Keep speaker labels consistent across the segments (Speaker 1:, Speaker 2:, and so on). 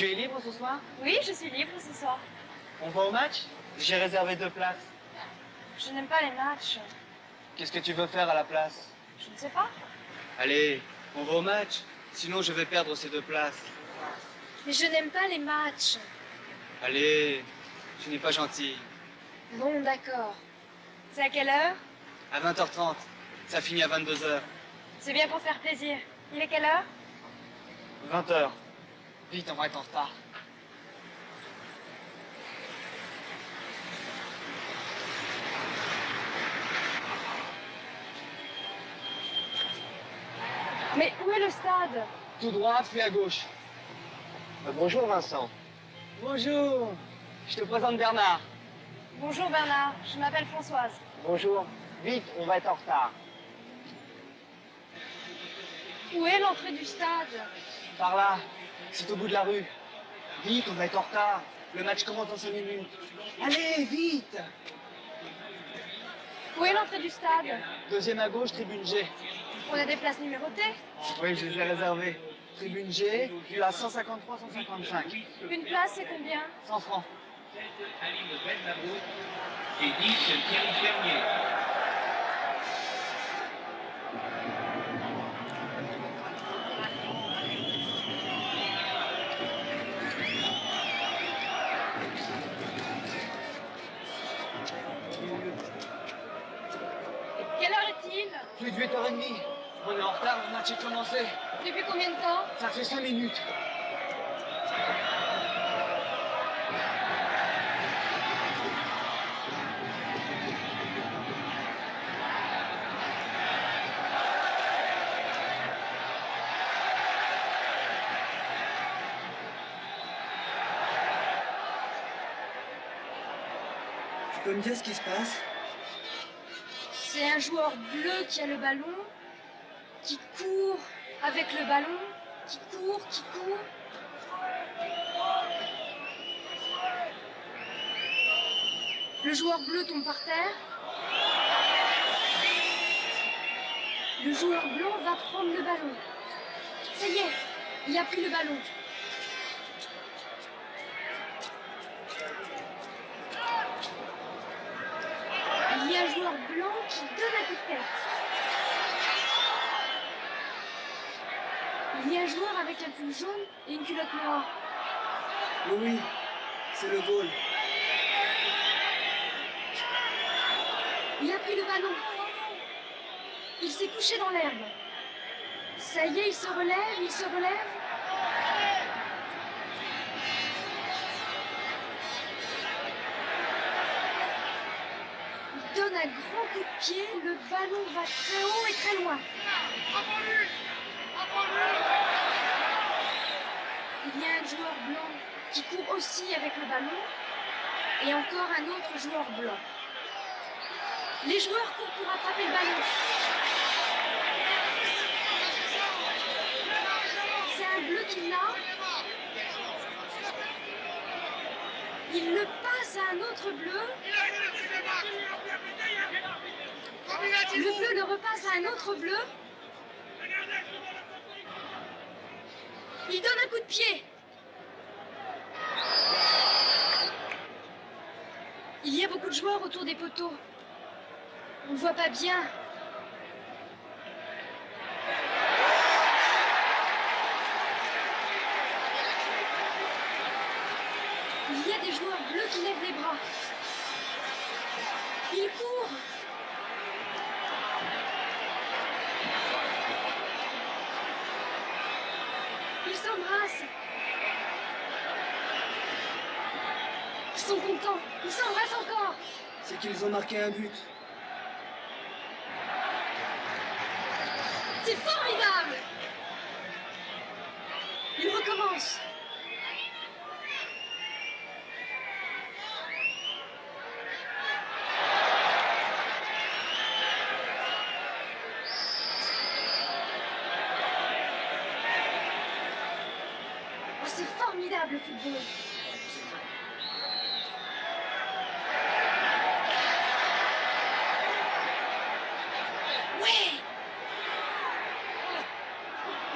Speaker 1: Tu es libre ce soir?
Speaker 2: Oui, je suis libre ce soir.
Speaker 1: On va au match? J'ai réservé deux places.
Speaker 2: Je n'aime pas les matchs.
Speaker 1: Qu'est-ce que tu veux faire à la place?
Speaker 2: Je ne sais pas.
Speaker 1: Allez, on va au match. Sinon, je vais perdre ces deux places.
Speaker 2: Mais je n'aime pas les matchs.
Speaker 1: Allez, tu n'es pas gentil.
Speaker 2: Bon, d'accord. C'est à quelle heure?
Speaker 1: À 20h30. Ça finit à 22h.
Speaker 2: C'est bien pour faire plaisir. Il est quelle heure?
Speaker 1: 20h. Vite, on va être en retard.
Speaker 2: Mais où est le stade?
Speaker 1: Tout droit, puis à gauche.
Speaker 3: Euh, bonjour Vincent.
Speaker 1: Bonjour. Je te présente Bernard.
Speaker 2: Bonjour Bernard, je m'appelle Françoise.
Speaker 3: Bonjour. Vite, on va être en retard.
Speaker 2: Où est l'entrée du stade?
Speaker 1: Par là. C'est au bout de la rue. Vite, on va être en retard. Le match commence dans 5 minutes. Allez, vite
Speaker 2: Où est l'entrée du stade?
Speaker 1: Deuxième à gauche, tribune G.
Speaker 2: On a des places numérotées
Speaker 1: Oui, je les ai réservées. Tribune G, tu as 153, 155.
Speaker 2: Une place, c'est combien?
Speaker 1: 100 francs.
Speaker 4: Aline et 10 Thierry Fermier.
Speaker 1: Plus de 8h30. On est en retard, le match est commencé.
Speaker 2: Depuis combien de temps?
Speaker 1: Ça fait 5 minutes. Tu peux me dire ce qui se passe?
Speaker 2: C'est un joueur bleu qui a le ballon, qui court avec le ballon, qui court, qui court. Le joueur bleu tombe par terre. Le joueur blanc va prendre le ballon. Ça y est, il a pris le ballon. Qui donne un coup de tête. Il y a un joueur avec un pull jaune et une culotte noire.
Speaker 1: Oui, oui, c'est le goal.
Speaker 2: Il a pris le ballon. Il s'est couché dans l'herbe. Ça y est, il se relève, il se relève. Donne un grand coup de pied, le ballon va très haut et très loin. Il y a un joueur blanc qui court aussi avec le ballon et encore un autre joueur blanc. Les joueurs courent pour attraper le ballon. C'est un bleu qui l'a. Il le passe à un autre bleu. Le bleu le repasse à un autre bleu. Il donne un coup de pied. Il y a beaucoup de joueurs autour des poteaux. On ne voit pas bien. Il bleus qui lèvent les bras. Ils courent. Ils s'embrassent. sont contents. Ils s'embrassent encore.
Speaker 1: C'est qu'ils ont marqué un but.
Speaker 2: C'est formidable. Ils recommencent. C'est formidable le football. Ouais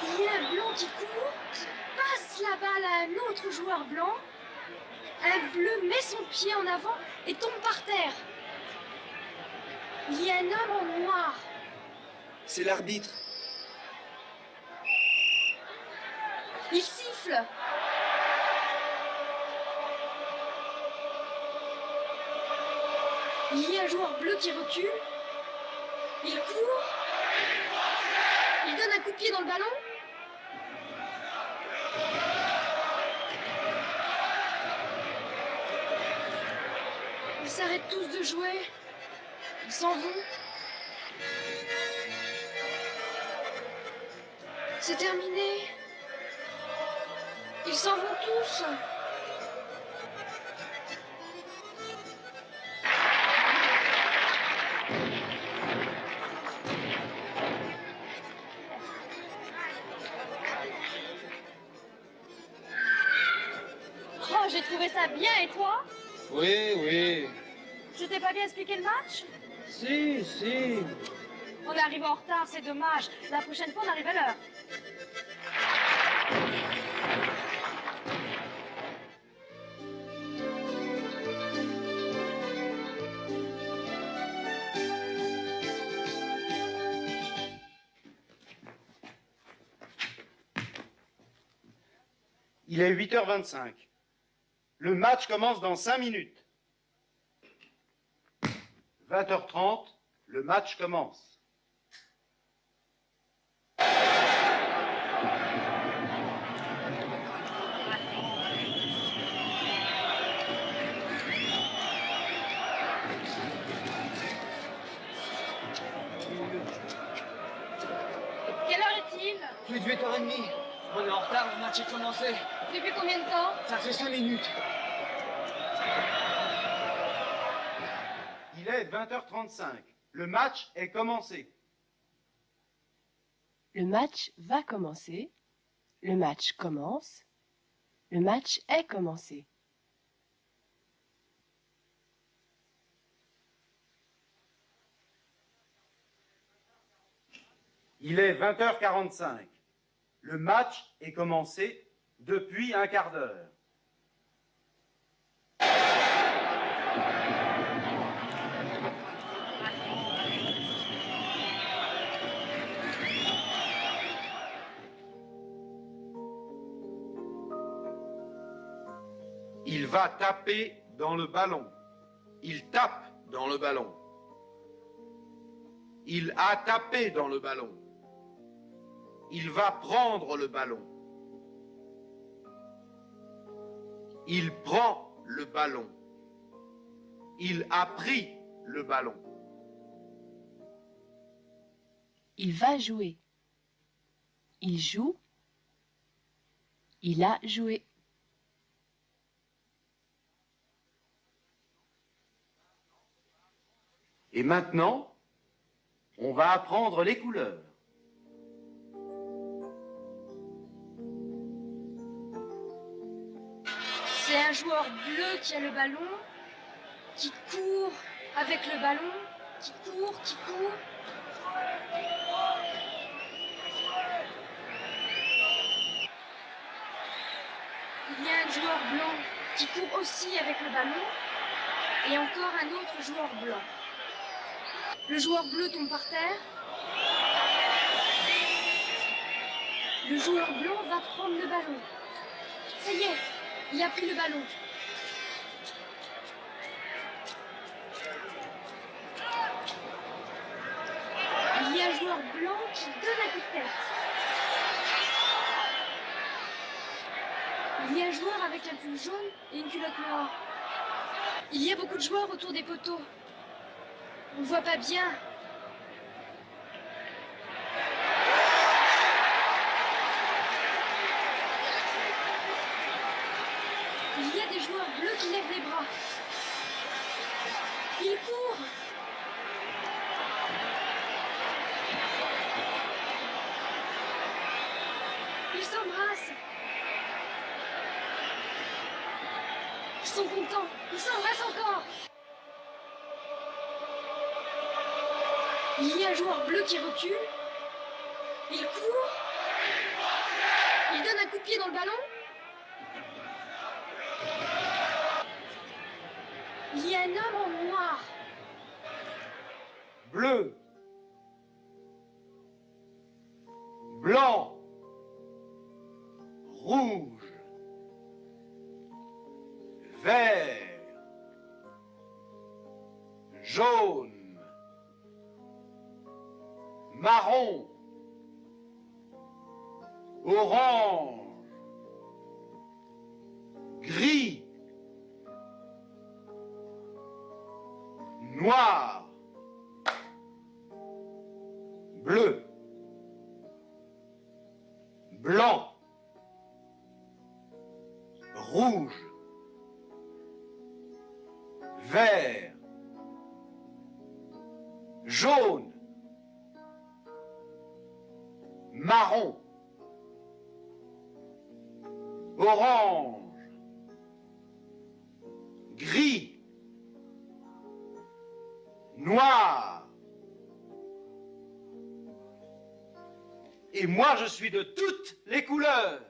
Speaker 2: Il y a un blanc qui court, qui passe la balle à un autre joueur blanc. Un bleu met son pied en avant et tombe par terre. Il y a un homme en noir.
Speaker 1: C'est l'arbitre.
Speaker 2: Il siffle. Il y a un joueur bleu qui recule. Il court. Il donne un coup de pied dans le ballon. Ils s'arrêtent tous de jouer. Ils s'en vont. C'est terminé. Ils s'en vont tous. Oh, j'ai trouvé ça bien et toi?
Speaker 1: Oui, oui.
Speaker 2: Je t'ai pas bien expliqué le match?
Speaker 1: Si, si.
Speaker 2: On est arrivé en retard, c'est dommage. La prochaine fois, on arrive à l'heure.
Speaker 5: Il est 8h25. Le match commence dans 5 minutes. 20h30, le match commence.
Speaker 2: Quelle heure est-il?
Speaker 1: Plus de 8h30. On est en retard, le match est commencé.
Speaker 2: Depuis combien de temps
Speaker 1: Ça fait 5 minutes.
Speaker 5: Il est 20h35. Le match est commencé.
Speaker 6: Le match va commencer. Le match commence. Le match est commencé.
Speaker 5: Il est 20h45. Le match est commencé depuis un quart d'heure. Il va taper dans le ballon. Il tape dans le ballon. Il a tapé dans le ballon. Il va prendre le ballon. Il prend le ballon. Il a pris le ballon.
Speaker 6: Il va jouer. Il joue. Il a joué.
Speaker 5: Et maintenant, on va apprendre les couleurs.
Speaker 2: Un joueur bleu qui a le ballon, qui court avec le ballon, qui court, qui court. Il y a un joueur blanc qui court aussi avec le ballon, et encore un autre joueur blanc. Le joueur bleu tombe par terre. Le joueur blanc va prendre le ballon. Ça y est, il a pris le ballon. Il y a un joueur blanc qui donne un coup tête. Il y a un joueur avec un pull jaune et une culotte noire. Il y a beaucoup de joueurs autour des poteaux. On ne voit pas bien. Il y a des joueurs bleus qui lèvent les bras. Ils courent. Ils s'embrassent. Ils sont contents. Ils s'embrassent encore. Il y a un joueur bleu qui recule. Il court. Il donne un coup de pied dans le ballon. Il un homme noir.
Speaker 5: Bleu. Blanc. Rouge. Vert. Jaune. Marron. Orange. Gris. Noir. Bleu. Blanc. Rouge. Vert. Jaune. Marron. Orange. Noir. Et moi, je suis de toutes les couleurs.